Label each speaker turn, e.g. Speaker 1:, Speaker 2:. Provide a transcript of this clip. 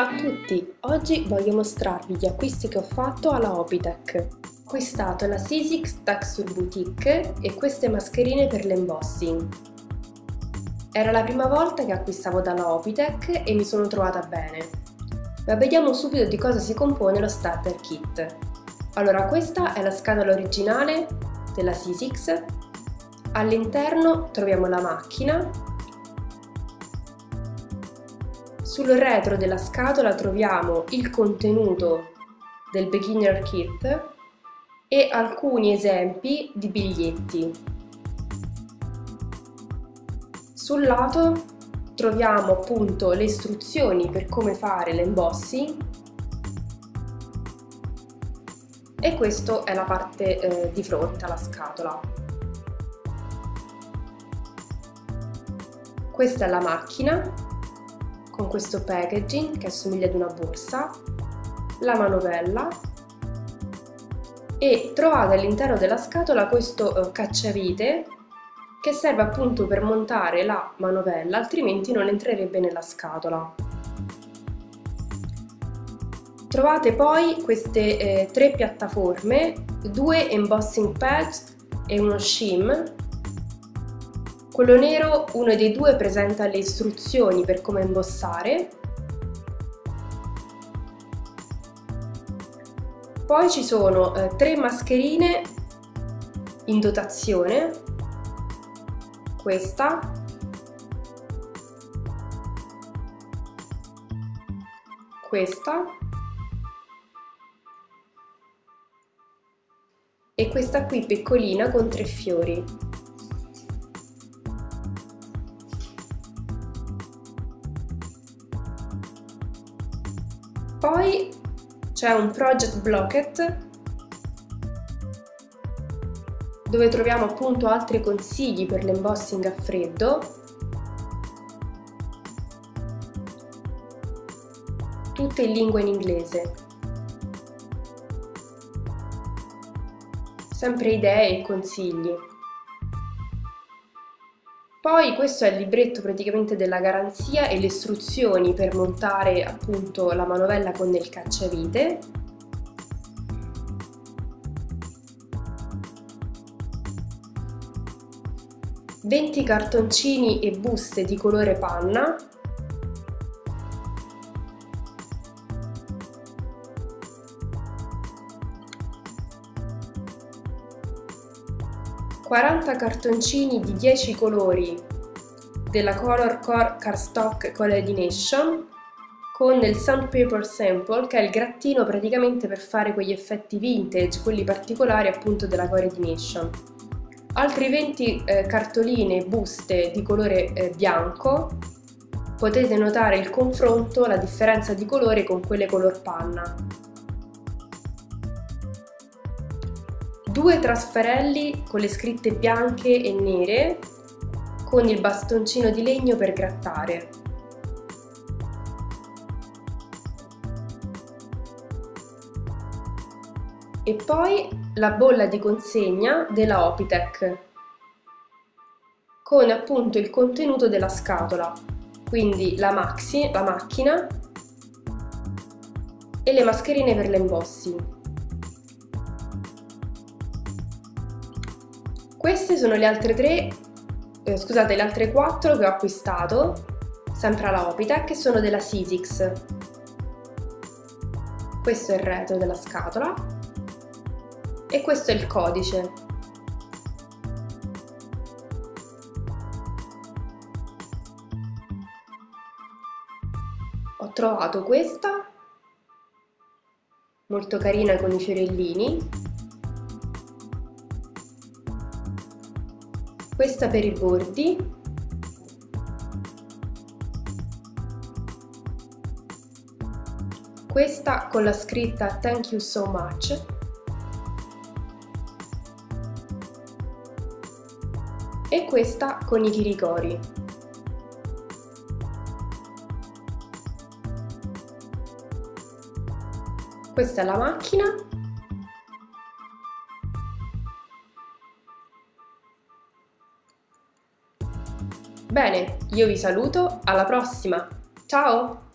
Speaker 1: Ciao a tutti! Oggi voglio mostrarvi gli acquisti che ho fatto alla Opitech. Ho acquistato la Sisix Texture Boutique e queste mascherine per l'embossing. Era la prima volta che acquistavo dalla Opitech e mi sono trovata bene. Ma vediamo subito di cosa si compone lo starter kit. Allora, questa è la scatola originale della Sisix. All'interno troviamo la macchina sul retro della scatola troviamo il contenuto del beginner kit e alcuni esempi di biglietti. Sul lato troviamo appunto le istruzioni per come fare l'embossing e questa è la parte eh, di fronte alla scatola. Questa è la macchina con questo packaging che assomiglia ad una borsa, la manovella e trovate all'interno della scatola questo uh, cacciavite che serve appunto per montare la manovella, altrimenti non entrerebbe nella scatola. Trovate poi queste eh, tre piattaforme, due embossing pads e uno shim quello nero, uno dei due, presenta le istruzioni per come imbossare. Poi ci sono eh, tre mascherine in dotazione, questa, questa e questa qui piccolina con tre fiori. Poi c'è un project blocket dove troviamo appunto altri consigli per l'embossing a freddo. Tutte in lingua in inglese. Sempre idee e consigli poi questo è il libretto praticamente della garanzia e le istruzioni per montare appunto la manovella con il cacciavite. Venti cartoncini e buste di colore panna 40 cartoncini di 10 colori della Color Core Cardstock Coordination con il Sandpaper Sample che è il grattino praticamente per fare quegli effetti vintage, quelli particolari appunto della Coordination. Altri 20 eh, cartoline buste di colore eh, bianco, potete notare il confronto, la differenza di colore con quelle color panna. Due trasferelli con le scritte bianche e nere con il bastoncino di legno per grattare. E poi la bolla di consegna della Opitech con appunto il contenuto della scatola, quindi la, maxi, la macchina e le mascherine per l'embossing. Queste sono le altre tre, eh, scusate, le altre quattro che ho acquistato, sempre alla Opitec, che sono della Sisix. Questo è il retro della scatola e questo è il codice. Ho trovato questa, molto carina con i fiorellini, questa per i bordi. Questa con la scritta thank you so much e questa con i chiricori questa è la macchina Bene, io vi saluto, alla prossima! Ciao!